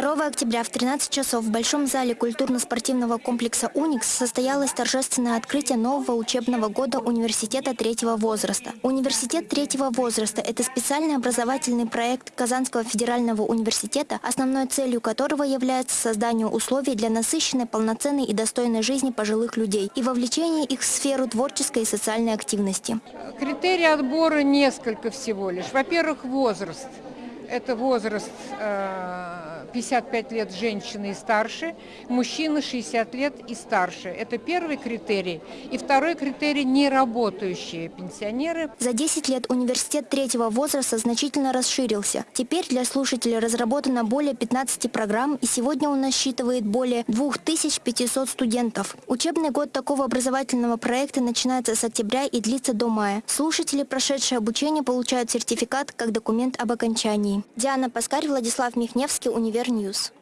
2 октября в 13 часов в Большом зале культурно-спортивного комплекса «Уникс» состоялось торжественное открытие нового учебного года университета третьего возраста. Университет третьего возраста – это специальный образовательный проект Казанского федерального университета, основной целью которого является создание условий для насыщенной, полноценной и достойной жизни пожилых людей и вовлечение их в сферу творческой и социальной активности. Критерии отбора несколько всего лишь. Во-первых, возраст. Это возраст э, 55 лет женщины и старше, мужчины 60 лет и старше. Это первый критерий. И второй критерий – неработающие пенсионеры. За 10 лет университет третьего возраста значительно расширился. Теперь для слушателей разработано более 15 программ, и сегодня он насчитывает более 2500 студентов. Учебный год такого образовательного проекта начинается с октября и длится до мая. Слушатели, прошедшие обучение, получают сертификат как документ об окончании. Диана Паскарь, Владислав Михневский, Универньюз.